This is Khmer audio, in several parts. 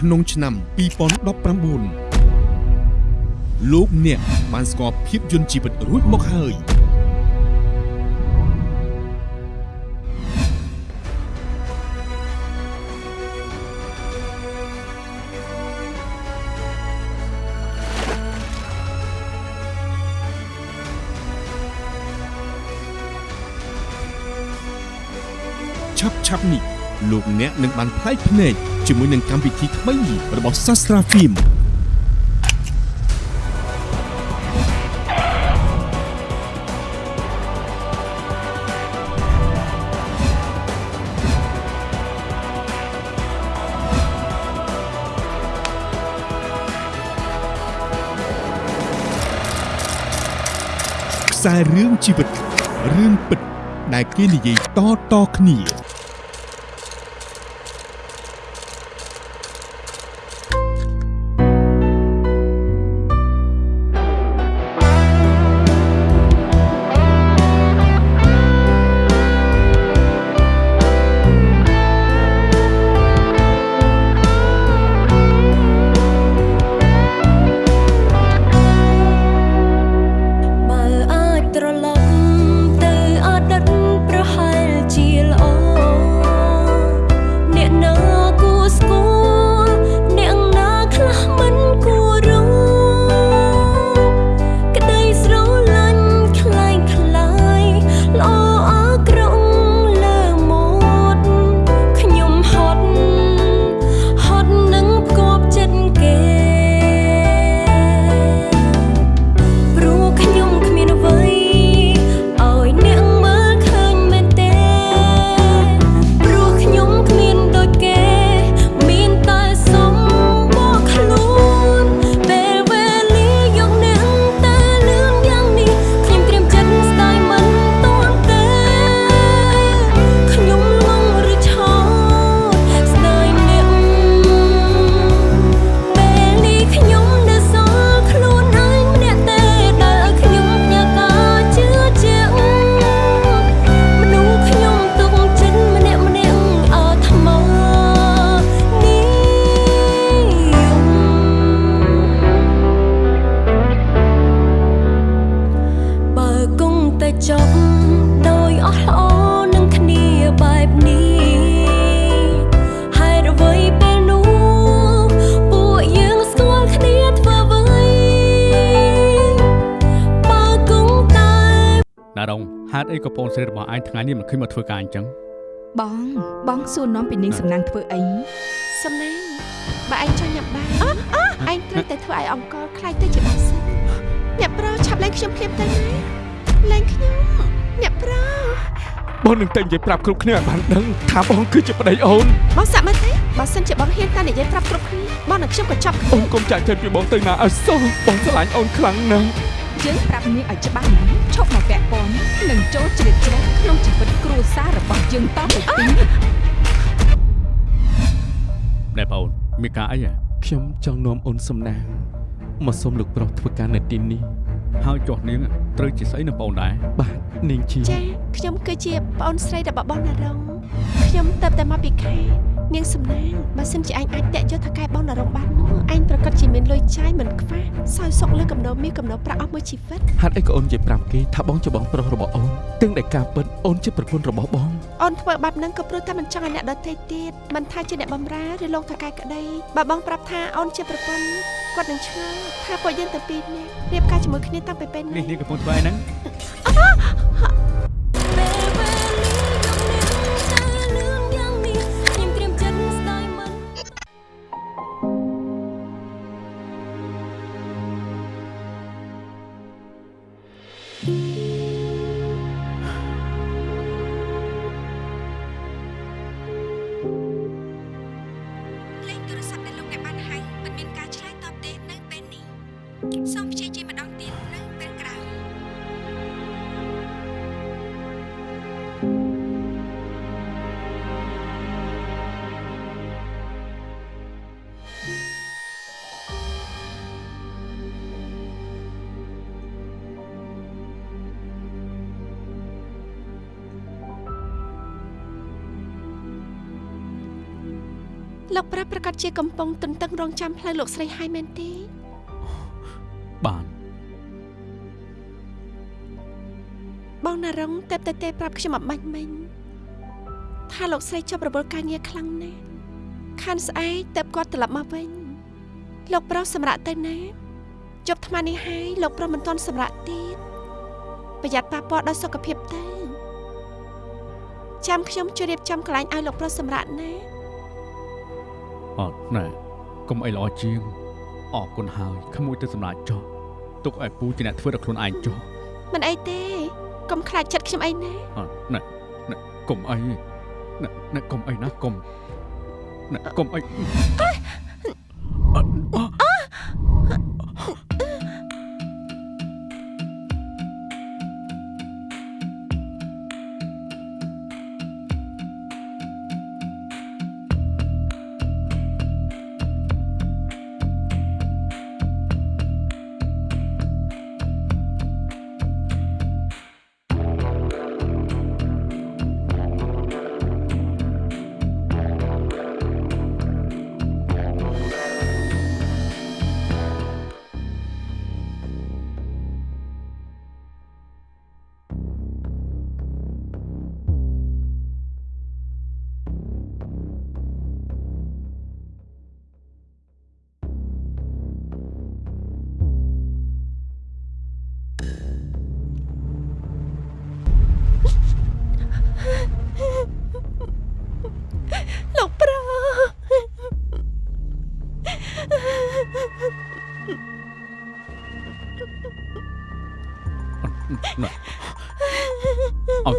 ក្នុងឆ្នាំ2019លោកអ្នកបានស្គាល់ភាពយន្តជីវិតរួចមកហើយឆាប់ឆាប់នេះ លោកអ្នកនឹងបានផ្លែកភ្នែកជាមួយនឹងកម្មវិធីថ្មីរបស់ Sastra Film ខ្សែរឿងជីវិតរឿងពិតដែលគេនិយាយតៗគ្នា អីក៏បងស្រីរបស់ឯងថ្ងៃនេះមិនឃើញមកធ្វើការអញ្ចឹងបងបងសួរនាំពីនាងសំណាងធ្វើអីសំណាងបើឯងចង់ញ៉ាំបាយឯងត្រូវតែធ្វើឲ្យអង្គរខ្លាយទៅជាបាសិនអ្នកប្រុសឆាប់លែងខ្ញុំភ្លាមទៅណាលែងខ្ញុំអ្នកប្រុសបងនឹងតែនិយាយប្រាប់គ្រប់គ្នាឲ្យបានដឹងថាបងគឺជាប្តីអូនបងសាក់មើលទេបើសិនជាបងហ៊ានតែនិយាយប្រាប់គ្រប់គ្នាបងនឹងខ្ញុំក៏ចាប់អូនកុំចាក់ចិត្តពីបងទៅណាឲ្យសោះបងស្រឡាញ់អូនខ្លាំងណាស់ យើងប្រាប់នាងឲ្យច្បាស់ណាស់ឈប់មកពាក់ព័ន្ធនិងចូលជ្រៀតជ្រែកក្នុងជីវិតគ្រួសាររបស់យើងតទៅទៀតណែបងអូនមានការអីហ៎ខ្ញុំចង់នាំអូនសំណាងមកសុំលោកប្រុសធ្វើការនៅទីនេះ ហើយចុះនាងត្រូវជាស្អីនឹងបងអូនដែរបាទនាងជាចាខ្ញុំគឺជាប្អូនស្រីរបស់បងណារងខ្ញុំទៅតែមកពីខេត្តនាងសំណាងបើសិនជាឯងអាចតាក់យកថៅកែបងណារងបាននោះឯងប្រកាសជាមានលុយចាយមិនខ្វះសោយសុកលើកំណោមាសកំណោប្រាក់អស់មួយជីវិតហេតុអីក៏អូននិយាយប្រាប់គេថាបងជាបងប្រុសរបស់អូនទាំងដែលការពិតអូនជាប្រពន្ធរបស់បងអូនធ្វើបែបហ្នឹងក៏ព្រោះតែមិនចង់ឲ្យអ្នកដទៃទៀតមិនថាជាអ្នកបំរើឬលោកថៅកែក្តីបើបងប្រាប់ថាអូនជាប្រពន្ធ គាត់នឹងឆ្ងល់ថាពួកយើងទាំងពីរនាក់រៀបការជាមួយគ្នាតាំងពីពេលនេះនេះនាងកំពុងធ្វើអីហ្នឹង ជាកំពុងទន្ទឹងរង់ចាំផ្លូវលោកស្រីហើយមែនទេបានបងណារងតែបតែទេប្រាប់ខ្ញុំអំបញ្ញមិញថាលោកស្រីជាប់រវល់ការងារខ្លាំងណាស់ខានស្អែកតែបគាត់ត្រឡប់មកវិញលោកប្រុសសម្រាប់ទៅណាជប់ថ្មនេះហើយលោកប្រុសមិនទាន់សម្រាប់ទៀតប្រយ័ត្នប៉ះពាល់ដល់សុខភាពទៅចាំខ្ញុំជួយរៀបចំកន្លែងឲ្យលោកប្រុសសម្រាប់ណា អត់ណែកុំអីល្អជាងអរគុណហើយក្មួយទៅសម្រាប់ចុះទុកឲ្យពូជាអ្នកធ្វើដល់ខ្លួនឯងចុះមិនអីទេកុំខ្លាចចិត្តខ្ញុំអីណាអត់ណែណែកុំអីណែណែកុំអីណាកុំណែកុំអីអ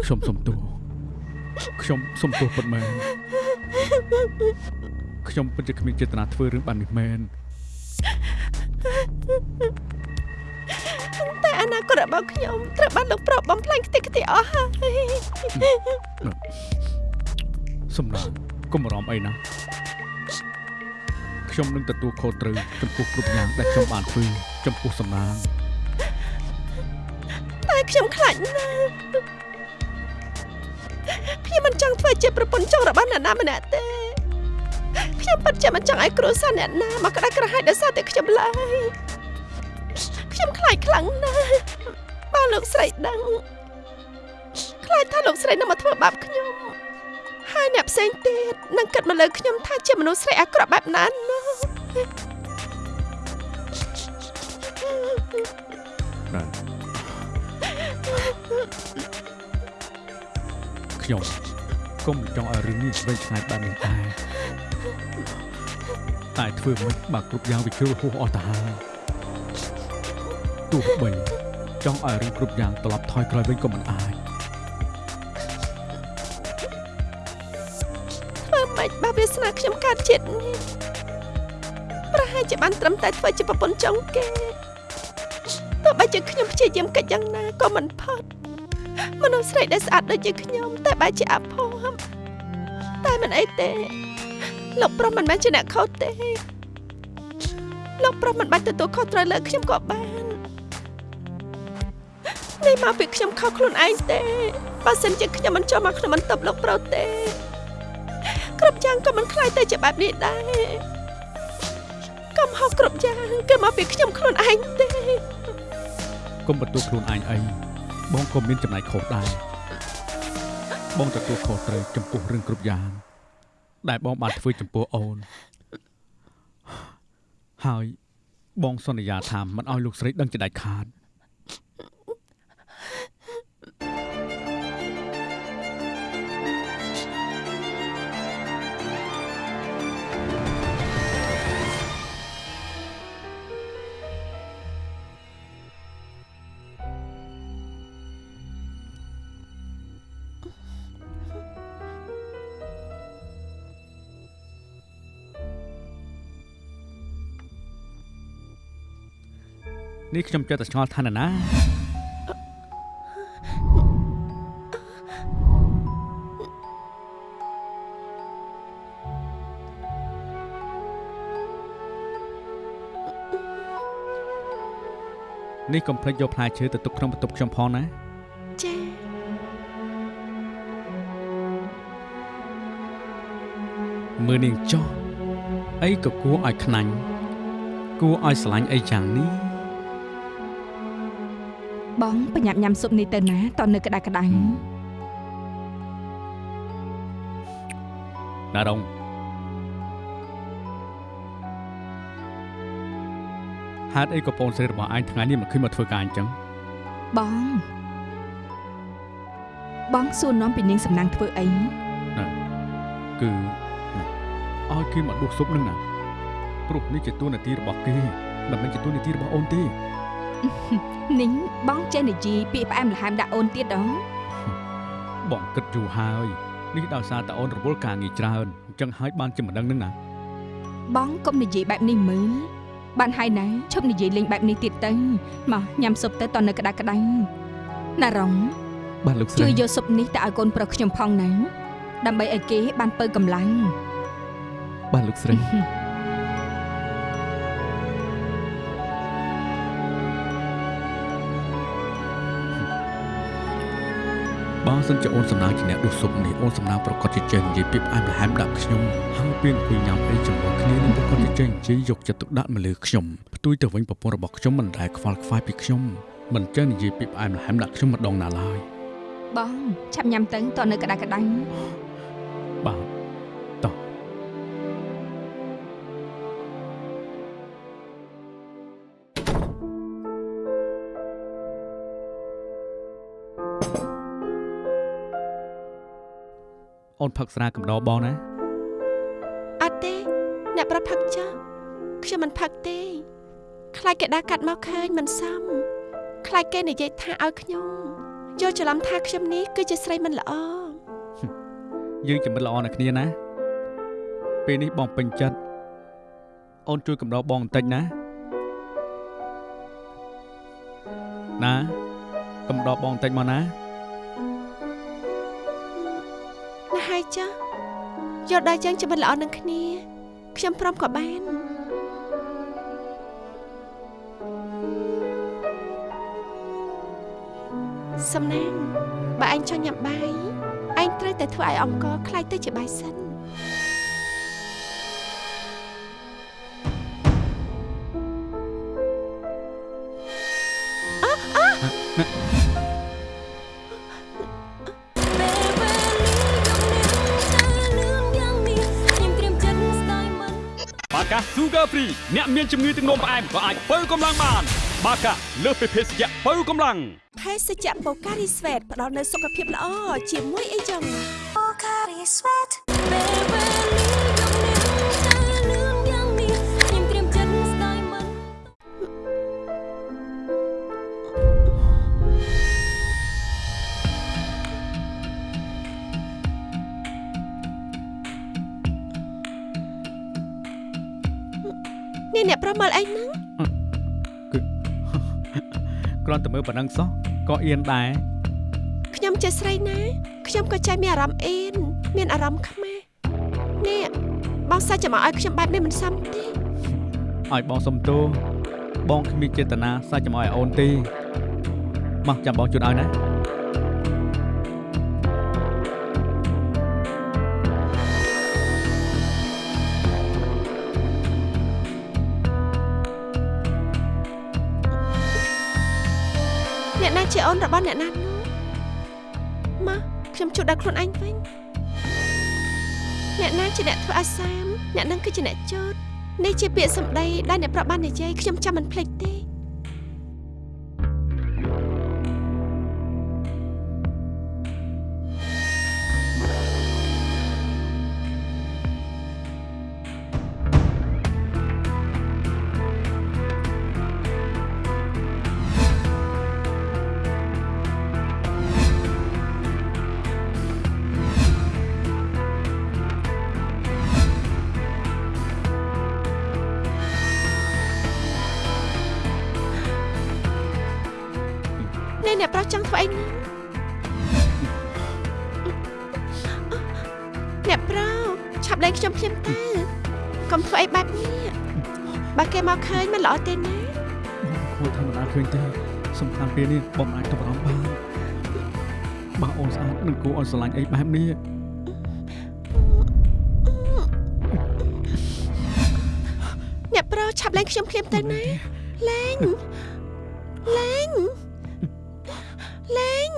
ខ្ញុំសុំទោសខ្ញុំសុំទោសពិតមែនខ្ញុំពិតជាគ្មានចេតនាធ្វើរឿងបែបនេះមែនតែអនាគតរបស់ខ្ញុំត្រូវបានលោកប្រុសបំផ្លាញខ្ទេចខ្ទីអស់ហើយសំណាងកុំបារម្ភអីណាខ្ញុំនឹងទទួលខុសត្រូវចំពោះគ្រប់យ៉ាងដែលខ្ញុំបានធ្វើចំពោះសំណាងតែខ្ញុំខ្លាចណាស់ ខ្ញុំមិនចង់ធ្វើជាប្រពន្ធចុងរបស់អ្នកណាម្នាក់ទេខ្ញុំពិតជាមិនចង់ឲ្យគ្រួសារអ្នកណាមកក្តៅក្រហាយដោយសារតែខ្ញុំឡើយខ្ញុំខ្លាចខ្លាំងណាស់បើលោកស្រីដឹងខ្លាចថាលោកស្រីនឹងមកធ្វើបាបខ្ញុំហើយអ្នកផ្សេងទៀតនឹងគិតមកលើខ្ញុំថាជាមនុស្សស្រីអាក្រក់បែបណានោះណែ ខ្ញុំកុំចង់ឲ្យរឿងនេះវែងឆ្ងាយបែបនេះដែរតែធ្វើមិនបើគ្រប់យ៉ាងវាជ្រុលហួសអស់ទៅហើយទោះបីចង់ឲ្យរឿងគ្រប់យ៉ាងត្រឡប់ថយក្រោយវិញក៏មិនអាចធ្វើម៉េចបើវាសនាខ្ញុំកើតជាតិនេះប្រហែលជាបានត្រឹមតែធ្វើជាប្រពន្ធចុងគេទោះបីជាខ្ញុំព្យាយាមកិច្ចយ៉ាងណាក៏មិនផុតមនុស្សស្រីដែលស្អាតដូចជាខ្ញុំ តែបែរជាអភ័ព្វតែមិនអីទេ លោកប្រុសមិនមែនជាអ្នកខុសទេលោកប្រុសមិនបាច់ទទួលខុសត្រូវលើខ្ញុំក៏បាននេះមកពីខ្ញុំខុសខ្លួនឯងទេបើសិនជាខ្ញុំមិនចូលមកក្នុងបន្ទប់លោកប្រុសទេគ្រប់យ៉ាងក៏មិនខ្លាយទៅជាបែបនេះដែរកំហុសគ្រប់យ៉ាងគឺមកពីខ្ញុំខ្លួនឯងទេកុំបន្ទោសខ្លួនឯងអីបងក៏មានចំណែកខុសដែរ បងទទួលខុសត្រូវចំពោះរឿងគ្រប់យ៉ាងដែលបងបានធ្វើចំពោះអូនហើយបងសន្យាថាមិនឲ្យលោកស្រីដឹងជាដាច់ខាត នេះខ្ញុំចេះតែឆ្ងល់ថាណាណានេះកុំភ្លេចយកផ្លែឈើទៅទុកក្នុងបន្ទប់ខ្ញុំផងណាចា៎មើលនាងចោះអីក៏គួរឲ្យខ្នាញ់គួរឲ្យស្រឡាញ់អីយ៉ាងនេះ បងប្រញាប់ញ៉ាំស៊ុបនេះទៅណាតនៅក្តៅក្តៅណារងហេតុអីក៏បងស្រីរបស់ឯងថ្ងៃនេះមិនឃើញមកធ្វើការអញ្ចឹងបងបងសួរនាំពីនាងសំណាងធ្វើអីគឺឲ្យគេមកដួសស៊ុបនឹងណាព្រោះនេះជាតួនាទីរបស់គេមិនមែនជាតួនាទីរបស់អូនទេ នាងបងចេះនិយាយពាក្យផ្អែមល្ហែមដាក់អូនទៀតដងបងគិតយូរហើយនេះដោយសារតែអូនរវល់ការងារច្រើនអញ្ចឹងហើយបានជាមិនដឹងនឹងណាបងកុំនិយាយបែបនេះមើលបានហើយណាឈប់និយាយលេងបែបនេះទៀតទៅមកញ៉ាំស៊ុបទៅតនៅក្តៅក្តៅណារងបាទលោកស្ជួយរីយកស៊ុបនេះទៅឲ្យកូនប្រុសខ្ញុំផងណាដើម្បីឲ្យគេបានពើកម្លាំងបាទលោកស្រី សិនជាអូនសំណាងជាអ្នកដួសស៊ុបនេះអូនសំណាងប្រកាសជាចេះនិយាយពាក្យផ្អែមល្ហែមដាក់ខ្ញុំហើយពេលអង្គុយញ៉ាំអីជាមួយគ្នានឹងប្រកាសជាចេះនិយាយយកចិត្តទុកដាក់មកលើខ្ញុំផ្ទុយទៅវិញប្រពន្ធរបស់ខ្ញុំមិនដែលខ្វល់ខ្វាយពីខ្ញុំមិនចេះនិយាយពាក្យផ្អែមល្ហែមដាក់ខ្ញុំម្ដងណាឡើយបងឆាប់ញ៉ាំទៅតនៅក្តៅក្តៅបាទ អូនផឹកស្រាកំដរបងណាអត់ទេអ្នកប្រាប់ផឹកចុះខ្ញុំមិនផឹកទេខ្លាចគេដើរកាត់មកឃើញមិនសមខ្លាចគេនិយាយថាឲ្យខ្ញុំយល់ច្រឡំថាខ្ញុំនេះគឺជាស្រីមិនល្អយើងជាមិត្តល្អណាស់គ្នាណា ពេលនេះបងពេញចិត្តអូនជួយកំដរបងបន្តិចណាណាកំដរបងបន្តិចមកណា ណាហើយចុះយល់ដល់យ៉ាងជាមិត្តល្អនឹងគ្នាខ្ញុំព្រមក៏បានសំណាងបើអញចង់ញ៉ាំបាយអញត្រូវតែធ្វើឲ្យអង្គខ្លាយទៅជាបាយសិន Sugar Free អ្នកមានជំងឺទឹកនោមផ្អែមក៏អាចបើកម្លាំងបាន បាកាលើសពីភេសជ្ជៈបើកម្លាំងភេសជ្ជៈបូការីស្វេតផ្ដល់នូវសុខភាពល្អជាមួយអីចឹង គ្រាន់តែមើលប៉ុណ្ណឹងសោះក៏អៀនដែរខ្ញុំជាស្រីណាខ្ញុំក៏ចេះមានអារម្មណ៍អៀនមានអារម្មណ៍ខ្មាស់នេះបងសាច់ចាំមកឲ្យខ្ញុំបែបនេះមិនសមទេឲ្យបងសុំទោសបងគ្មានចេតនាសាច់ចំឲ្យអូនទេមកចាំបងជូនឲ្យណា របស់អ្នកណានោះមកខ្ញុំជួបដល់ខ្លួនឯងវិញអ្នកណាជាអ្នកធ្វើអាសាមអ្នកនឹងគឺជាអ្នកចោតនេះជាពាក្យសម្ដីដែលអ្នកប្រាប់បាននិយាយខ្ញុំចាំមិនភ្លេចទេ ខ្ញុំភ្លាមទៅកុំធ្វើអីបែបនេះបើគេមកឃើញមិនល្អទេណាគួរធម្មតាឃើញទេសំខាន់ពេលនេះបងមិនអាចទៅអារម្មណ៍បានបើអូនស្អាតនឹងគួរឲ្យស្រឡាញ់អីបែបនេះអ្នកប្រុសឆាប់លែងខ្ញុំភ្លាមទៅណាលែងលែងលែង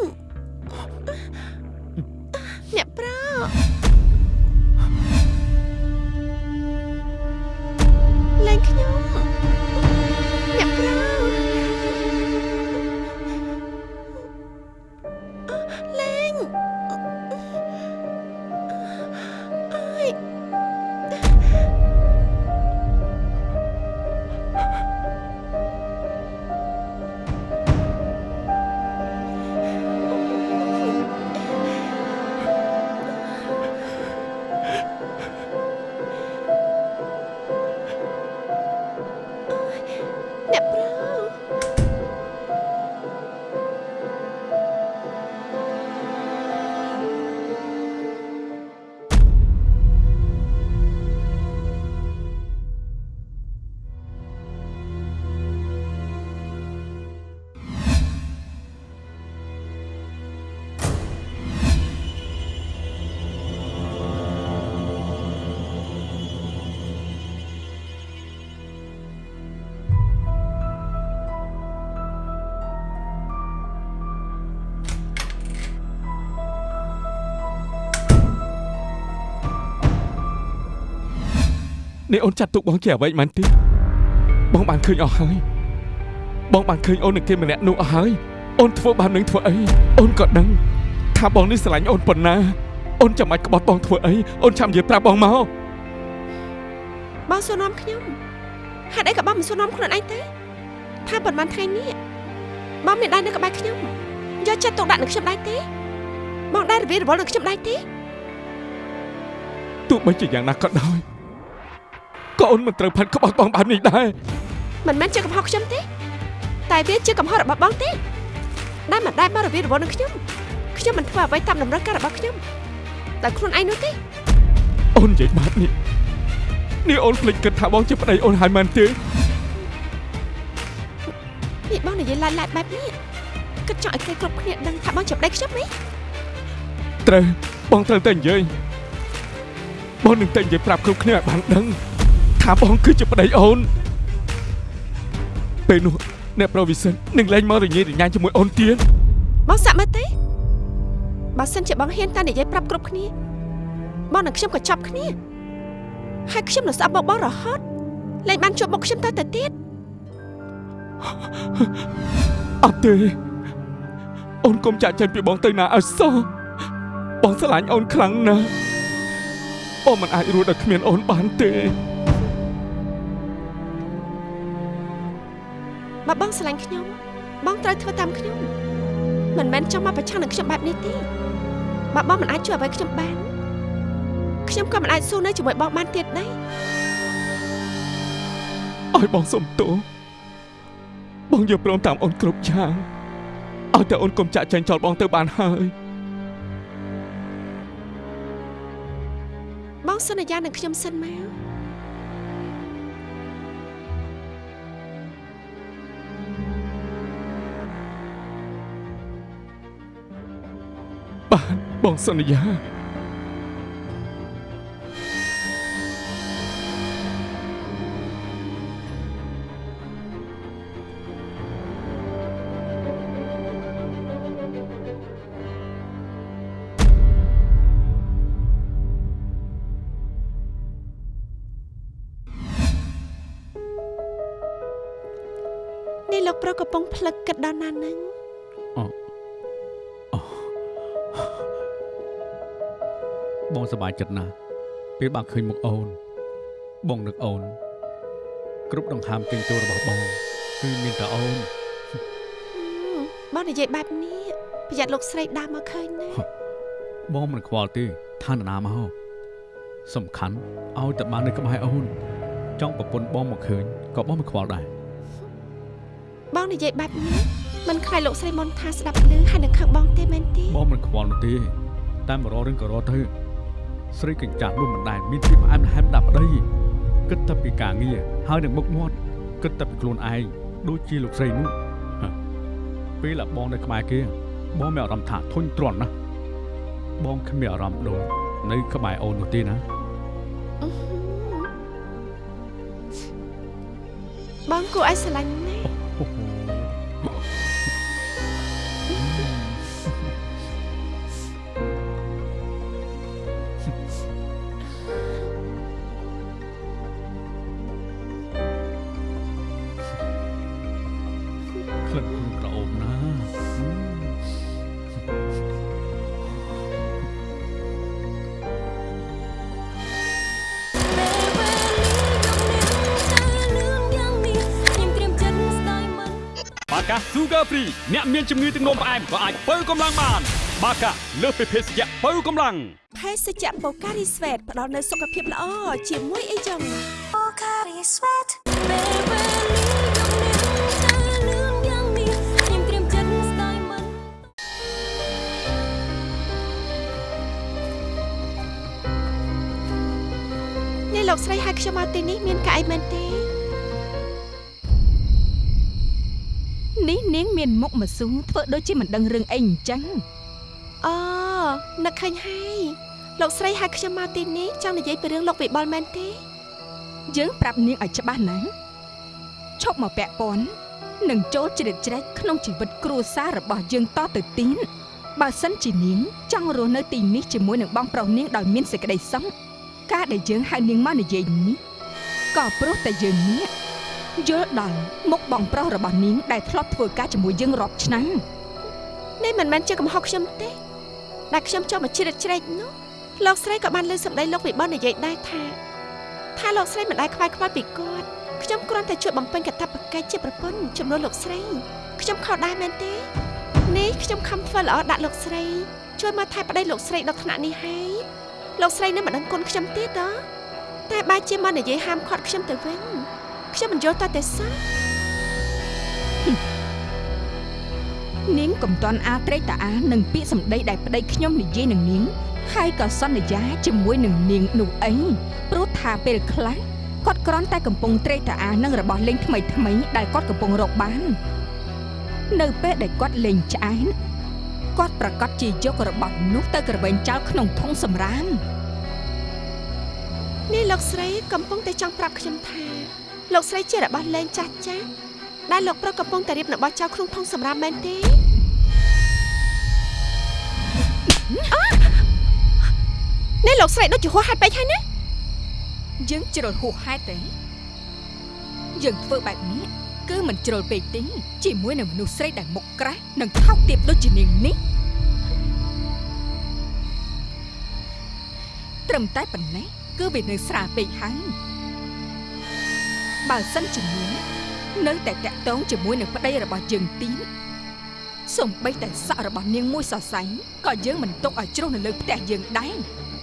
នេះអូនចាត់ទុកបងជាអ្វីមិនទេបងបានឃើញអស់ហើយបងបានឃើញអូននឹងគេម្នាក់នោះអស់ហើយអូនធ្វើបាននឹងធ្វើអីអូនក៏ដឹងថាបងនេះស្រឡាញ់អូនប៉ុណ្ណាអូនចាំបាច់ក្បត់បងធ្វើអីអូនចាំនិយាយប្រាប់បងមកបងសួរនាំខ្ញុំហេតុអីក៏បងមិនសួរនាំខ្លួនឯងទេថាប៉ុន្មានថ្ងៃនេះបងមានដៃនៅក្បែរខ្ញុំយកចិត្តទុកដាក់នឹងខ្ញុំដែរទេបងដែររវារវល់នឹងខ្ញុំដែរទេទោះបីជាយ៉ាងណាក៏ដោយ ក៏អូនមិនត្រូវផាត់ក្បត់បងបែបនេះដែរមិនមែនជាកំហុសខ្ញុំទេ តែវាជាកំហុសរបស់បងទេដែលមិនដែលបងរវារវល់នឹងខ្ញុំខ្ញុំមិនធ្វើអ្វីតាមតម្រូវការរបស់ខ្ញុំតែខ្លួនឯងនោះទេអូននិយាយបែបនេះនេះអូនភ្លេចគិតថាបងជាប្តីអូនហើយមែនទេនេះបងនិយាយឡាយឡាយបែបនេះគិតចង់ឲ្យគេគ្រប់គ្នាដឹងថាបងជាប្តីខ្ញុំទេត្រូវបងត្រូវតែនិយាយបងនឹងតែនិយាយប្រាប់គ្រប់គ្នាឲ្យបានដឹង ថាបងគឺជាប្តីអូនពេលនោះអ្នកប្រុសវិសិននឹងលែងមករញ៉េរញ៉ាញជាមួយអូនទៀតបងសាក់មើលទេបើសិនជាបងហ៊ានតែនិយាយប្រាប់គ្រប់គ្នាបងនិងខ្ញុំក៏ចាប់គ្នាហើយខ្ញុំនឹងស្អប់មកបងរហូតលែងបានជួបមុខខ្ញុំទៅទៅទៀតអត់ទេអូនកុំចាក់ចិត្តពីបងទៅណាឲ្យសោះបងស្រឡាញ់អូនខ្លាំងណាស់បងមិនអាចរស់ដោយគ្មានអូនបានទេ បើបងស្រឡាញ់ខ្ញុំ បងត្រូវធ្វើតាមខ្ញុំមិនមែនចង់មកប្រឆាំងនឹងខ្ញុំបែបនេះទេបើបងមិនអាចជួយអ្វីខ្ញុំបានខ្ញុំក៏មិនអាចស៊ូនៅជាមួយបងបានទៀតដែរឲ្យបងសុំទោសបងយកព្រមតាមអូនគ្រប់យ៉ាងឲ្យតែអូនកុំចាក់ចែងចោលបងទៅបានហើយបងសន្យានឹងខ្ញុំសិនមក បានបងសន្យានេះលោកប្រុសកំពុងផ្លឹកគិតដល់ណានឹង បងសប្បាយចិត្តណាស់ពេលបានឃើញមុខអូន បងនឹកអូន គ្រប់ដង្ហើមចេញចូលរបស់បង គឺមានតែអូនបងនិយាយបែបនេះប្រយ័ត្នលោកស្រីដើរមកឃើញណាបងមិនខ្វល់ទេថានរណាមកសំខាន់ឲ្យតែបាននៅក្បែរអូន ចង់ប្រពន្ធបងមកឃើញក៏បងមិនខ្វល់ដែរបងនិយាយបែបនេះមិនខ្លាចលោកស្រីមុនថាស្ដាប់ឮហើយនឹងខឹងបងទេមែនទេបងមិនខ្វល់នោះទេតែមករករឿងក៏រកទៅ ស្រីកញ្ចាស់នោះមិនដែលមានភាពផ្អែមល្ហែមដាក់ប្តីគិតតែពីការងារហើយនឹងមុខមាត់គិតតែពីខ្លួនឯងដូចជាលោកស្រីនោះហ៎ពេលដែលបងនៅក្បែរគេបងមានអារម្មណ៍ថាធុញទ្រាន់ណាស់បងគ្មានអារម្មណ៍ដូចនៅក្បែរអូននោះទេណាអបងគួរឲ្យស្រឡាញ់ណាស់ Sugar Free អ្នកមានជំងឺទឹកនោមផ្អែមក៏អាចបើកម្លាំងបាន បាកាលើសពីភេសជ្ជៈបើកម្លាំងភេសជ្ជៈបូការីស្វេតផ្ដល់នូវសុខភាពល្អជាមួយអីចឹងពេលវេលាយកនាងទៅលឿនយ៉ាងនេះខ្ញុំត្រៀមចិត្តស្ដាយមិននេះលោកស្រីហៅខ្ញុំមកទីនេះមានកាអីមែនទេ នេះនាងមានមុខមស៊ូធ្វើដូចជាមិនដឹងរឿងអីអញ្ចឹងអូនឹកឃើញហើយលោកស្រីហៅខ្ញុំមកទីនេះចង់និយាយពីរឿងលោកវិបុលមែនទេយើងប្រាប់នាងឲ្យច្បាស់ណាឈប់មកពាក់ព័ន្ធនិងចូលជ្រៀតជ្រែកក្នុងជីវិតគ្រួសាររបស់យើងតទៅទៀតបើសិនជានាងចង់រស់នៅទីនេះជាមួយនឹងបងប្រុសនាងដោយមានសេចក្តីសុខការដែលយើងហៅនាងមកនិយាយនេះក៏ព្រោះតែយើងនេះ យល់ដល់មុខបងប្រុសរបស់នាងដែលធ្លាប់ធ្វើការជាមួយយើងរាប់ឆ្នាំនេះមិនមែនជាកំហុសខ្ញុំទេដែលខ្ញុំចូលមកជ្រៀតជ្រែកនោះលោកស្រីក៏បានលើសម្ដីលោកវិបុលនិយាយដែរថាថាលោកស្រីមិនដែលខ្វាយខ្វល់ពីគាត់ខ្ញុំគ្រាន់តែជួយបំពេញកាតព្វកិច្ចជាប្រពន្ធចំនួនលោកស្រីខ្ញុំខុសដែរមែនទេនេះខ្ញុំខំធ្វើល្អដាក់លោកស្រីជួយមកថែប្តីលោកស្រីដល់ថ្នាក់នេះហើយលោកស្រីនៅមិនដឹងគុណខ្ញុំទៀតហ៎តែបែរជាមកនិយាយហាមឃាត់ខ្ញុំទៅវិញ ខ្ញុំមិនយល់តើតែសោះនាងកំតាន់អាត្រេកតាអានឹងពាក្យសម្ដីដែលប្តីខ្ញុំនិយាយនឹងនាងហើយក៏សន្យាជាមួយនឹងនាងនោះអីព្រោះថាពេលខ្លះគាត់គ្រាន់តែកំពុងត្រេកតាអានឹងរបស់លេងថ្មីថ្មីៗដែលគាត់កំពុងរកបាន នៅពេលដែលគាត់លេងឆ្អែនគាត់ប្រកាសជាយករបស់នោះទៅក្រវែងចោលក្នុងធុងសម្រាមនេះលោកស្រីកំពុងតែចង់ប្រាប់ខ្ញុំថា លោកស្រីជារបស់លេងចាស់ចាស់ដែលលោកប្រុសកំពុងតែរៀបរបស់ចោលក្នុងធុងសម្រាប់មែនទេអ่ะនេះលោកស្រីដូចជាហួសហេតុពេកហើយណាយើងជ្រុលហួសហេតុទេយើងធ្វើបែបនេះគឺមិនជ្រុលពេកទេជាមួយនឹងមនុស្សស្រីដែលមុខក្រាស់និងថោកទាបដូចជានាងនេះត្រឹមតែប៉ុណ្ណេះគឺវានៅស្រាលពេកហើយ បើសិនជានាងនៅតែតាក់ទងជាមួយនឹងប្តីរបស់យើងទៀតសំបីតែសក់របស់នាងមួយសរសៃក៏យើងមិនទុកឲ្យជ្រុះនៅលើផ្ទះយើងដែរ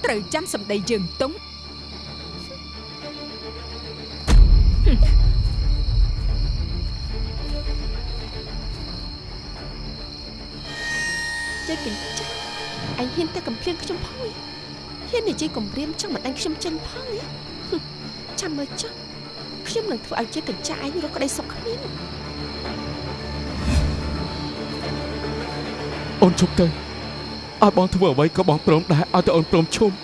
ត្រូវចាំសម្ដីយើងទុំជ័យកញ្ចក់អញហ៊ានតែកំភ្លៀងខ្ញុំផងឯងហ៊ាននិយាយគំរាមចង់មិនដាច់ខ្ញុំចេញផងឯងហឹមចាំមើលចុះ ខ្ញុំនឹងធ្វើឲ្យជ័យកញ្ចក់ឯងរកក្តីសុខគ្មានអូនជប់ទៅឲ្យបងធ្វើអ្វីក៏បងព្រមដែរឲ្យតែអូនព្រមឈប់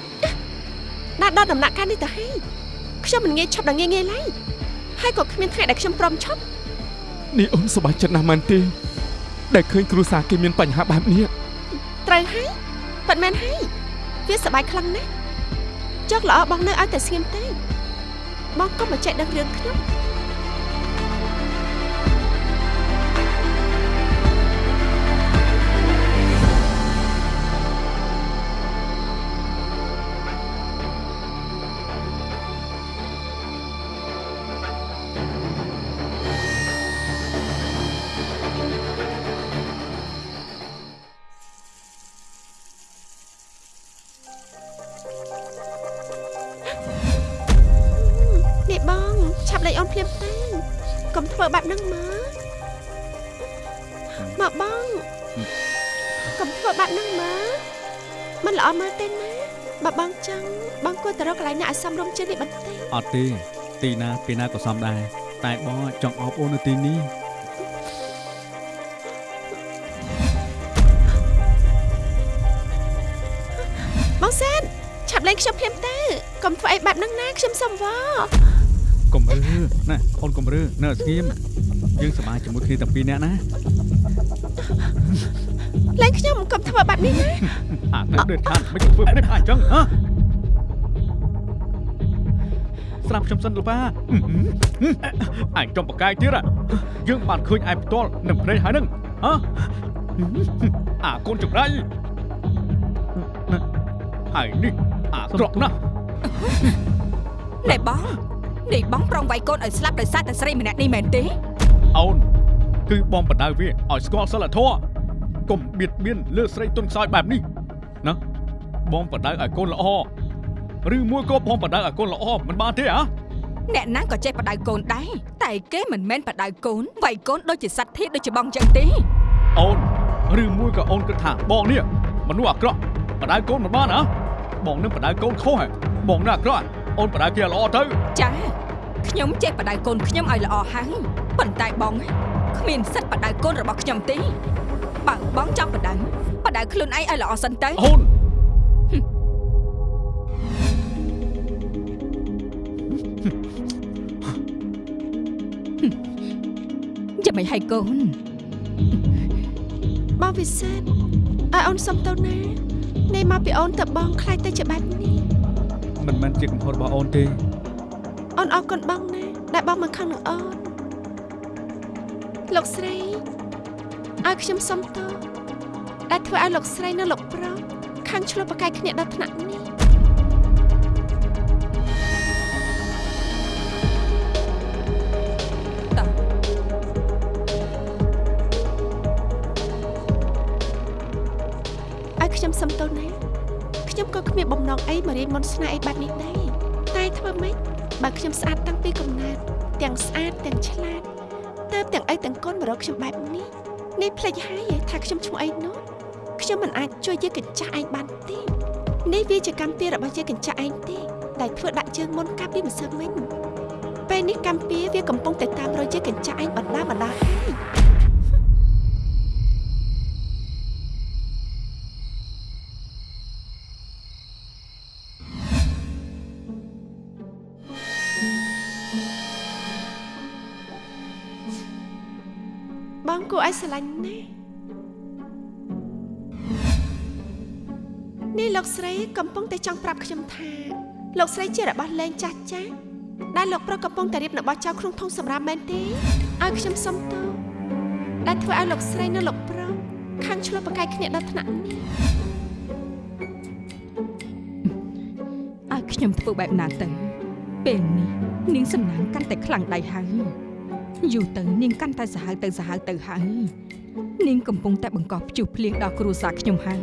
ដាក់ដល់ដំណាក់កាលនេះទៅហើយខ្ញុំមិនងាយឈប់ដល់ងាយងាយឡើយហើយក៏គ្មានថ្ងៃដែលខ្ញុំព្រមឈប់នេះអូនសប្បាយចិត្តណាស់មែនទេដែលឃើញគ្រួសារគេមានបញ្ហាបែបនេះត្រូវហើយប៉ិតមែនហើយវាសប្បាយខ្លាំងណាស់ចុកល្អបងនៅឲ្យតែស្ងៀមទេ បងកុំមកចែកដឹងរឿងខ្ញុំ ឲ្យសមរម្យជាងនេះបន្តិចអត់ទេទីណាពេលណាក៏សមដែរតែបងចង់អបអូននៅទីនេះបងសែនឆាប់លេងខ្ញុំភ្លាមទៅកុំធ្វើអីបែបហ្នឹងណាខ្ញុំសុំវកុំរើណាអូនកុំរើនៅស្ងៀមយើងសប្បាយជាមួយគ្នាទាំងពីរនាក់ណាលែងខ្ញុំកុំធ្វើបែបនេះណាអាទៅដូចខានមិនធ្វើព្រឹបអញ្ចឹងហ៎ ស្រាប់ខ្ញុំសិនលោកប៉ាអញចំបកាយទៀតយើងបានឃើញឯផ្ទាល់នឹងភ្នែកហើយនឹងហ៎អាកូនចង្រៃហើយនេះអាក្រក់ណាស់ណែបងនេះបងប្រងវាយកូនឲ្យស្លាប់ដោយសារតែស្រីម្នាក់នេះមែនទេអូនគឺបងបដៅវាឲ្យស្គាល់សិលធម៌កុំបៀតបៀនលើស្រីទុនខ្សោយបែបនេះណាបងបដៅឲ្យកូនល្អ ឬមួយក៏បងបដៅឲ្យកូនល្អមិនបានទេហ៎អ្នកណាក៏ចេះបដៅកូនដែរតែគេមិនមែនបដៅកូនវាយកូនដូចជាសត្វធាតុដូចជាបងចឹងទេអូនឬមួយក៏អូនគិតថាបងនេះមនុស្សអាក្រក់បដៅកូនមិនបានហ៎បងនឹងបដៅកូនខុសហ៎បងនឹងអាក្រក់អូនបដៅគេល្អទៅចាខ្ញុំចេះបដៅកូនខ្ញុំឲ្យល្អហើយប៉ុន្តែបងគ្មានសិទ្ធិបដៅកូនរបស់ខ្ញុំទេបើបងចង់បដៅបដៅខ្លួនឯងឲ្យល្អសិនទៅអូន ចាំមិនឲ្យកូនបងវិសេតឲ្យអូនសុំទៅណានេះមកពីអូនទៅបងខ្លាចទៅជាបែបនេះមិនមែនជាកំហុសរបស់អូនទេអូនអរគុណបងណាដែលបងមកខឹងនឹងអូនលោកស្រីឲ្យខ្ញុំសុំទោសដែលធ្វើឲ្យលោកស្រីនិងលោកប្រុសខាងឆ្លោះប្រកែកគ្នាដល់ថ្នាក់នេះ ងអីមករៀនមន្តស្នេហ៍អីបែបនេះដែរតែធ្វើម៉េចបើខ្ញុំស្អាតតាំងពីកំណើតទាំងស្អាតទាំងឆ្លាតតើបទាំងអីទាំងកូនមករកខ្ញុំបែបនេះនេះភ្លេចហើយថាខ្ញុំឈ្មោះអីនោះខ្ញុំមិនអាចជួយយាយកញ្ចាស់ឯងបានទេនេះវាជាកម្មពៀរបស់យាយកញ្ចាស់ឯងទេដែលធ្វើដាក់ជើងមុនកាប់ពីម្សិលមិញពេលនេះកម្មពៀវាកំពុងតែតាមរយយាយកញ្ចាស់ឯងបណ្ដាបណ្ដាហើយ គួរឲ្យស្រឡាញ់ណាស់នេះលោកស្រីកំពុងតែចង់ប្រាប់ខ្ញុំថាលោកស្រីជារបស់លេងចាស់ចាស់ដែលលោកប្រុសកំពុងតែរៀបនៅបោះចោលក្នុងធុងសម្រាប់មែនទេឲ្យខ្ញុំសុំទោសដែលធ្វើឲ្យលោកស្រីនិងលោកប្រុសខាងឆ្លោះប្រកែកគ្នាដល់ថ្នាក់នេះឲ្យខ្ញុំធ្វើបែបណាទៅពេលនេះនាងសំណាងកាន់តែខ្លាំងដៃហើយ យូរទៅនាងកាន់តែសាហាវទៅសាហាវទៅហើយនាងកំពុងតែបង្កប់ព្យុះភ្លៀងដល់គ្រួសារខ្ញុំហើយ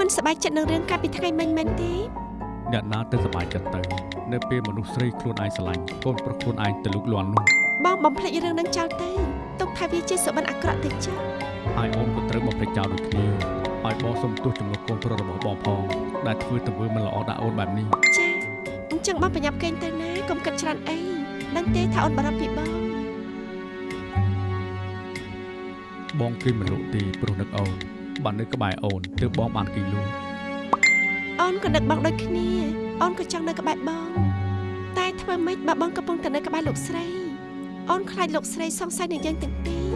មិនសប្បាយចិត្តនឹងរឿងកាលពីថ្ងៃមិញមែនទេអ្នកណាទៅសប្បាយចិត្តទៅនៅពេលមនុស្សស្រីខ្លួនឯងស្រឡាញ់កូនប្រុសខ្លួនឯងទៅលូកលាន់នោះបងបំភ្លេចរឿងនឹងចោលទៅទុកថាវាជាសុបិនអាក្រក់ទៅចាស់ហើយអូនក៏ត្រូវបំភ្លេចចោលដូចគ្នាឲ្យបងសុំទោសចំនួនកូនប្រុសរបស់បងផងដែលធ្វើទង្វើមិនល្អដាក់អូនបែបនេះចាអញ្ចឹងបងប្រញាប់កេងទៅណាកុំគិតច្រើនអីដឹងទេថាអូនបារម្ភពីបងបងគេមិនលក់ទេព្រោះនឹកអូន បាននៅក្បែរអូនទើបបងបានគេលក់អូនក៏នឹកបងដូចគ្នាអូនក៏ចង់នៅក្បែរបង តែធ្វើម៉េចបើបងកំពុងតែនៅក្បែរលោកស្រីអូនខ្លាចលោកស្រីសង្ស័យនឹងយើងទាំងពីរ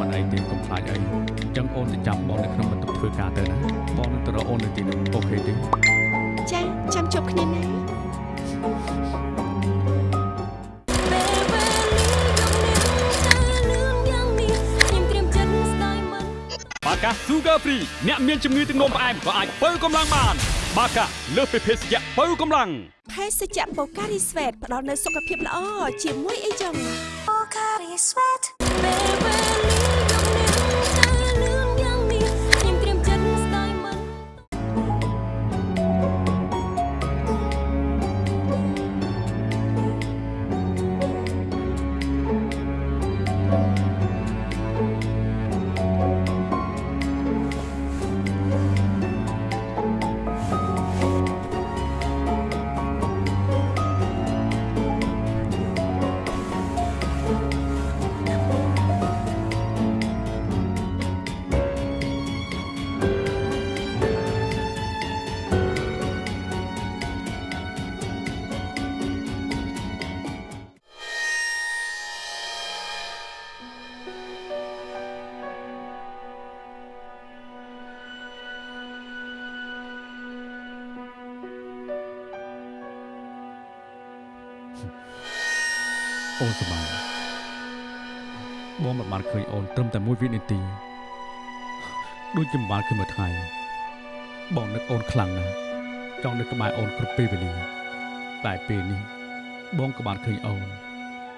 មិនអីទេកុំខ្លាចអីអញ្ចឹងអូនទៅចាំបងនៅក្នុងបន្ទប់ធ្វើការទៅណាបងនឹងទៅរកអូននៅទីនោះអូខេទេចាចាំជួបគ្នាណា បាកា Sugar Free អ្នកមានជំងឺទឹកនោមផ្អែមក៏អាចបើកម្លាំងបាន បាកាលើសពីភេសជ្ជៈបើកម្លាំងភេសជ្ជៈបូការីស្វេតផ្ដល់នូវសុខភាពល្អជាមួយអីចឹងពេល អូនសប្បាយបងមិនបានឃើញអូនត្រឹមតែមួយវិនាទីដូចជាមិនបានឃើញមួយថ្ងៃបងនឹកអូនខ្លាំងណាស់ចង់នឹកក្បែរអូនគ្រប់ពេលវេលាតែពេលនេះ បងក៏បានឃើញអូន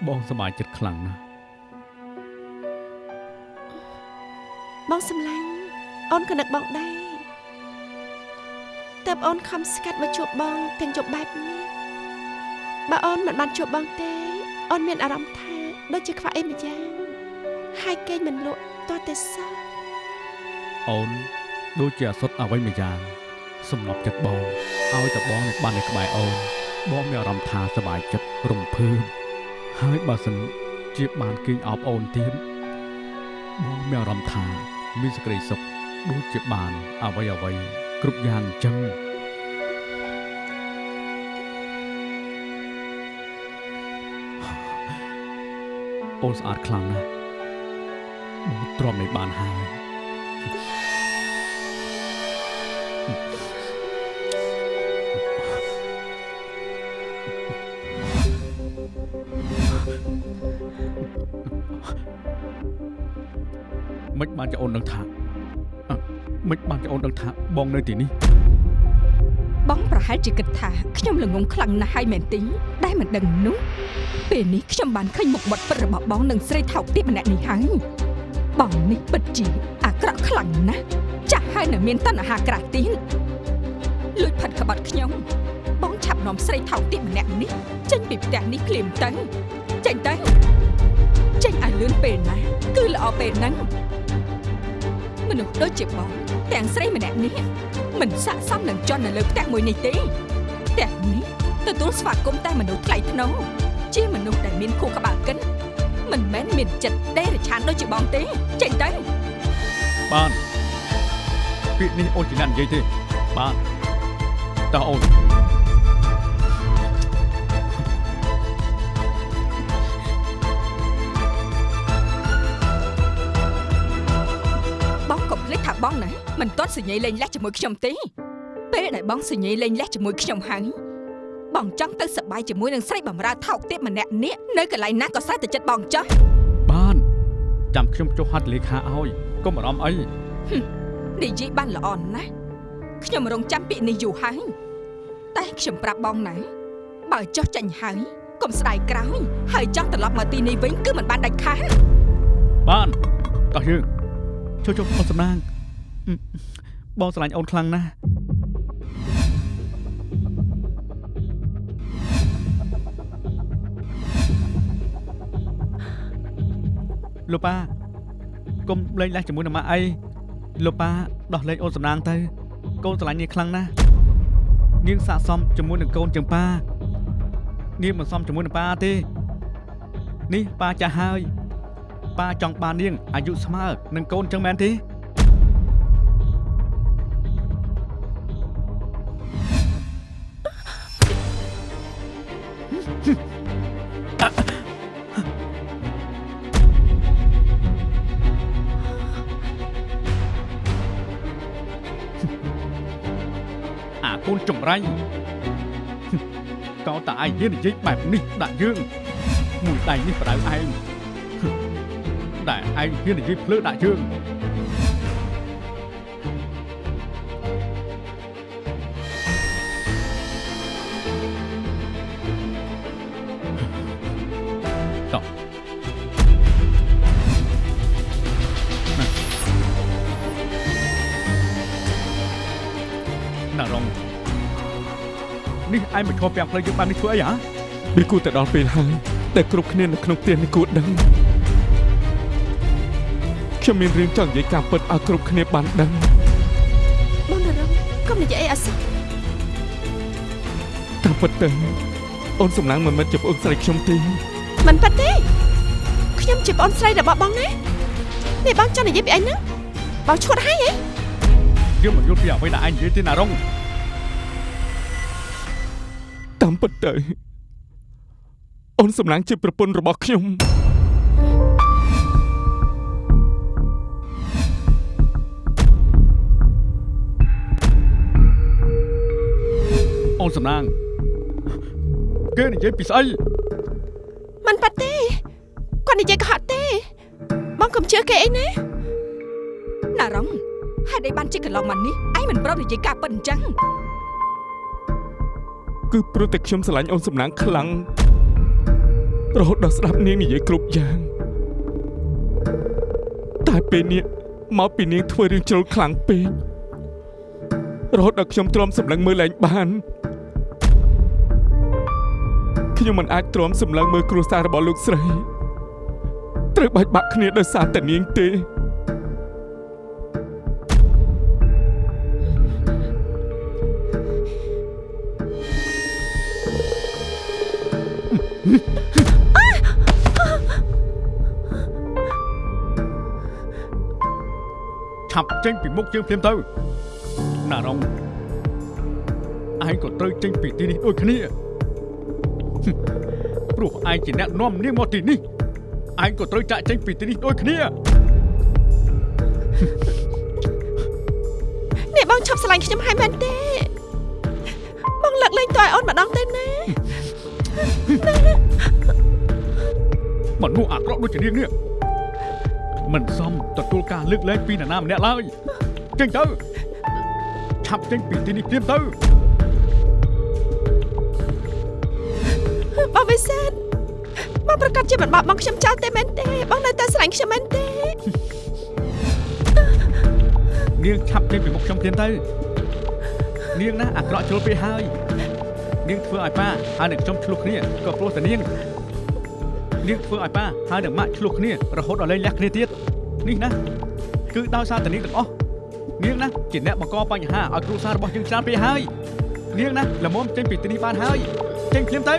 បងសប្បាយចិត្តខ្លាំងណាស់បងសម្លាញ់អូនក៏នឹកបងដែរតើបអូនខំស្កាត់មកជួបបងទាំងជប់បែបនេះ បើអូនមិនបានជួបបងទេអូនមានអារម្មណ៍ថាដូចជាខ្វះអីម្យ៉ាងហើយគេងមិនលក់តតែសោះអូនដូចជាអសុទ្ធអ្វីមួយយ៉ាងសំណប់ចិត្តបងឲ្យតែបងនៅបាននៅក្បែរអូនបងមានអារម្មណ៍ថាសប្បាយចិត្តរំភើបហើយបើសិនជាបានគេងអបអូនទៀតបងមានអារម្មណ៍ថាមានសេចក្តីសុខដូចជាបានអ្វីអ្វីគ្រប់យ៉ាងអញ្ចឹង អូនស្អាតខ្លាំងណាស់បងទ្រាំនៃបានហើយមិនបានជាអូនដឹងថាអ่ะមិនបានជាអូនដឹងថាបងនៅទីនេះបងប្រហែលជាគិតថាខ្ញុំល្ងងខ្លាំងណាស់ហើយមែនទេ ដែលមិនដឹងនោះពេលនេះខ្ញុំបានឃើញមុខមាត់ពិតរបស់បងនិងស្រីថោកទាបម្នាក់នេះហើយបងនេះពិតជាអាក្រក់ខ្លាំងណាស់ចាស់ហើយនៅមានតណ្ហាក្រាស់ទៀតលួចផិតក្បត់ខ្ញុំ បងឆាប់នាំស្រីថោកទាបម្នាក់នេះចេញពីផ្ទះនេះភ្លាមទៅចេញទៅចេញឲ្យលឿនពេលណាគឺល្អពេលហ្នឹងមនុស្សដូចជាបងទាំងស្រីម្នាក់នេះមិនស័ក្តិសមនឹងជន់នៅលើផ្ទះមួយនេះទេផ្ទះនេះ ទទួលស្វាគមន៍តែមនុស្សថ្លៃថ្នូរជាមនុស្សដែលមានខួរក្បាលកិនមិនមែនមានចិត្តដេរឆានដូចជាបងទេចេញទៅបានពាក្យនេះអូនជាអ្នកនិយាយទេបានតើអូនបងកុំភ្លេចថាបងណាមិនទាន់សញ្ញេលេងលះជាមួយខ្ញុំទេពេលដែលបងសញ្ញេលេងលះជាមួយខ្ញុំហើយ បងចង់ទៅសប្បាយជាមួយនឹងស្រីបំរើថោកទាបម្នាក់នេះនៅកន្លែងណាក៏ស្រេចទៅចិត្តបងចោះបានចាំខ្ញុំចុះហត្ថលេខាឲ្យកុំបារម្ភអីនិយាយបានល្អណាស់ខ្ញុំរងចាំពាក្យនេះយូរហើយតែខ្ញុំប្រាប់បងណាបើចោះចាញ់ហើយកុំស្ដាយក្រោយហើយចង់ត្រឡប់មកទីនេះវិញគឺមិនបានដាច់ខាតបានតោះយើងចុះចុះអូនសំណាងអឺបងស្រឡាញ់អូនខ្លាំងណាស់ លោកប៉ាកុំលេងលះជាមួយនឹងម៉ាក់អីលោកប៉ាដោះលែងអូនសំណាងទៅ កូនស្រឡាញ់នាងខ្លាំងណាស់នាងស័កសមជាមួយនឹងកូនជាងប៉ានាងមិនសមជាមួយនឹងប៉ាទេ នេះប៉ាចាស់ហើយប៉ាចង់បាននាងអាយុស្មើនឹងកូនចឹងមែនទេ ចម្រាញ់កោតតែឯងហ៊ាននិយាយបែបនេះដាក់យើង មួយដៃនេះប្រដៅឯងដែលឯងហ៊ាននិយាយភ្លើដាក់យើង ឯងមកឈរពាំងផ្លូវយើងបាននេះធ្វើអីហ៎វាគួរតែដល់ពេលហើយដែលគ្រប់គ្នានៅក្នុងផ្ទះនេះគួរដឹងខ្ញុំមានរឿងចង់និយាយការពិតឲ្យគ្រប់គ្នាបានដឹងបងនរងកុំនិយាយអីអសោះតាមពិតទៅអូនសំឡាងមិនមែនជាប្អូនស្រីខ្ញុំទេមិនប៉ិតទេខ្ញុំជាប្អូនស្រីរបស់បងណានេះបងចង់និយាយពីអីហ្នឹងបងឈួតហើយហ៎យើងមិនយល់ពីអ្វីដែលឯងនិយាយទេណារង តាមពិតទៅអូនសំឡាងជាប្រពន្ធរបស់ខ្ញុំអូនសំណាងគេនិយាយពីស្អីមិនប៉ាត់ទេគាត់និយាយកុហកទេ បងកុំជឿគេអីណាណារងហេតុអីបានជិះកន្លងមកនេះឯងមិនប្រត់និយាយការពិតអញ្ចឹង គឺព្រោះតែខ្ញុំស្រឡាញ់អូនសំណាងខ្លាំងរហូតដល់ស្ដាប់នាងនិយាយគ្រប់យ៉ាងតែពេលនេះមកពីនាងធ្វើរឿងជ្រុលខ្លាំងពេករហូតដល់ខ្ញុំទ្រាំសម្លឹងមើលលែងបានខ្ញុំមិនអាចទ្រាំសម្លឹងមើលគ្រួសាររបស់លោកស្រីត្រូវបាច់បាក់គ្នាដោយសារតែនាងទេ ឆាប់ចេញពីមុខយើងភ្លាមទៅណារងឯងក៏ត្រូវចេញពីទីនេះដូចគ្នាហឹមព្រោះឯងជាអ្នកនាំនាងមកទីនេះឯងក៏ត្រូវចាក់ចេញពីទីនេះដូចគ្នានេះបងឈប់ស្រឡាញ់ខ្ញុំហើយមែនទេបងលើកលែងតើឲ្យអូនម្ដងទៅណា មនុស្សអាក្រក់ដូចជានាងនេះមិនសមទទួលការលើកលែងពីនរណាម្នាក់ឡើយចេញទៅឆាប់ចេញពីទីនេះភ្លាមទៅបងវិសាលបងប្រកាសជាមិនបោកបងខ្ញុំចោលទេមែនទេបងនៅតែស្រឡាញ់ខ្ញុំមែនទេនាងឆាប់ចេញពីមុខខ្ញុំភ្លាមទៅនាងណាអាក្រក់ជ្រុលពេកហើយនាងធ្វើឲ្យប៉ាហើយនឹងខ្ញុំឆ្លោះគ្នាក៏ព្រោះតែនាង នាងធ្វើឲ្យប៉ាហើយនឹងម៉ាក់ឆ្លោះគ្នារហូតដល់លែងលះគ្នាទៀតនេះណាគឺដោយសារតែនាងទាំងអស់នាងណាជាអ្នកបង្កបញ្ហាឲ្យគ្រួសាររបស់យើងច្រើនពេកហើយនាងណាល្មមចេញពីទីនេះបានហើយចេញភ្លាមទៅ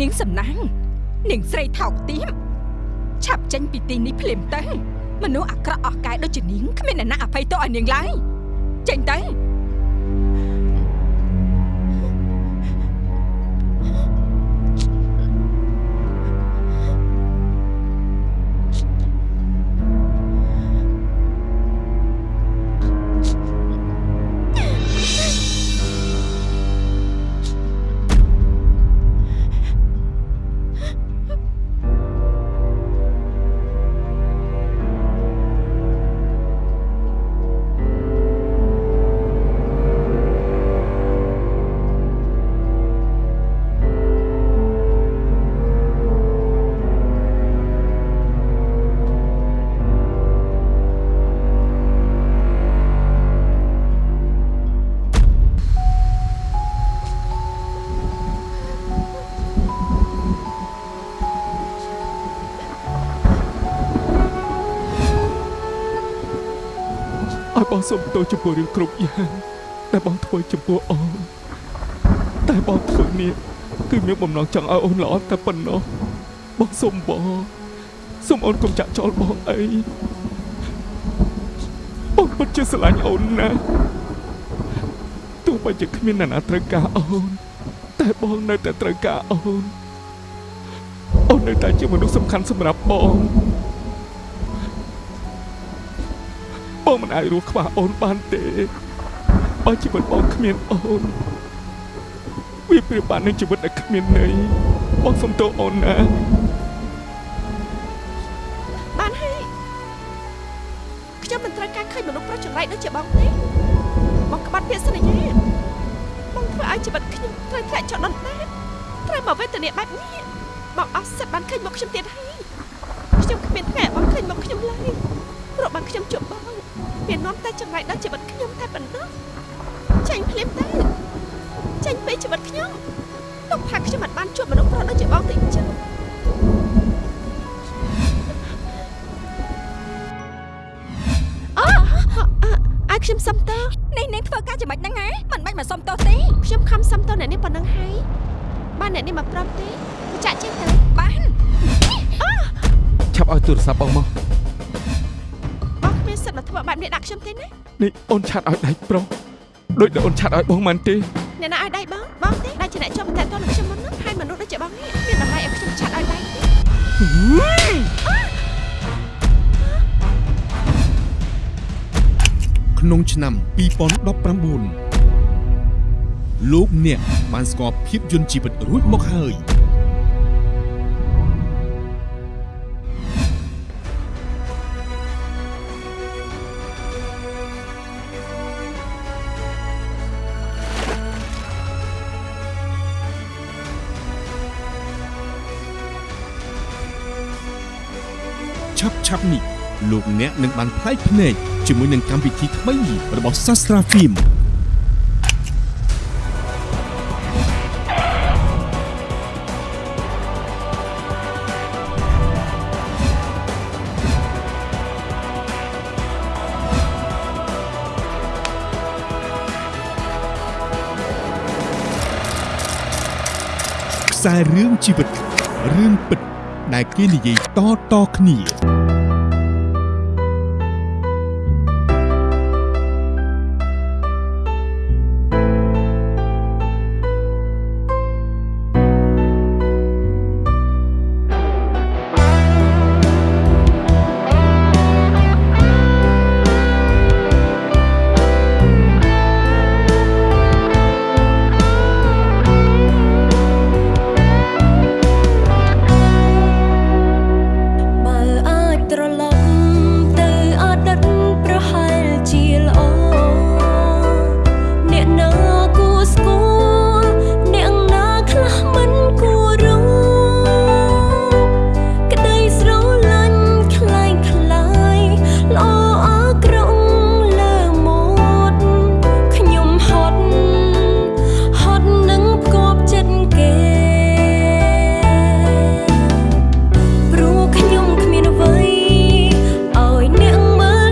នាងសំណាងនាងស្រីថោកទាបឆាប់ចេញពីទីនេះភ្លាមទៅមនុស្សអាក្រក់អស់កាយដូចជានាងគ្មានអ្នកណាអភ័យទោសឲ្យនាងឡើយចេញទៅ បងសុំទោសចំពោះរឿងគ្រប់យ៉ាងដែលបងធ្វើចំពោះអូនតែបងធ្វើនេះគឺមានបំណងចង់ឲ្យអូនល្អតែប៉ុណ្ណោះបងសុំបងសុំអូនកុំចាក់ចោលបងអីបងពិតជាស្រឡាញ់អូនណាស់ទោះបីជាគ្មានអ្នកណាត្រូវការអូន តែបងនៅតែត្រូវការអូនអូននៅតែជាមនុស្សសំខាន់សម្រាប់បង បងមិនអាចរស់ខ្វះអូនបានទេបើជីវិតបងគ្មានអូនវាប្រៀបបាននឹងជីវិតដែលគ្មានន័យបងសុំទោសអូនណា ចាញ់ពីជីវិតខ្ញុំទុកថាខ្ញុំមិនបានជួបមនុស្សប្រុសដូចជាបងទេចឹងអូអាយខ្ញុំសុំតើនេះនាងធ្វើការចំណេចហ្នឹងហ៎មិនបាច់មកសុំទោសទេខ្ញុំខំសុំតើអ្នកនេះប៉ុណ្ណឹងហើយបានអ្នកនេះមកប្រាប់ទេទៅចាក់ចេញទៅបានឆាប់ឲ្យទូរស័ព្ទបងមកបងគ្មានសិទ្ធិមកធ្វើបែបនេះដាក់ខ្ញុំទេណានេះអូនឆាត់ឲ្យដៃប្រុសដូចដែលអូនឆាត់ឲ្យបងមិនទេ អ្នកណាឲ្យដៃបងបងទេដែលជាអ្នកចូលមកតែតនឹងខ្ញុំមុនហ្នឹងហើយមនុស្សដូចជាបងនេះមានតម្លៃឲ្យខ្ញុំចាត់ឲ្យដៃទេក្នុងឆ្នាំ2019លោកអ្នកបានស្គាល់ភាពយន្តជីវិតរួចមកហើយ ប់ឆាប់នេះលោកអ្នកនឹងបានផ្លែកភ្នែកជាមួយនឹងកម្មវិធីថ្មីរបស់ Sastra Film ខ្សែរឿងជីវិតរឿងពិតដែលគេនិយាយតៗគ្នា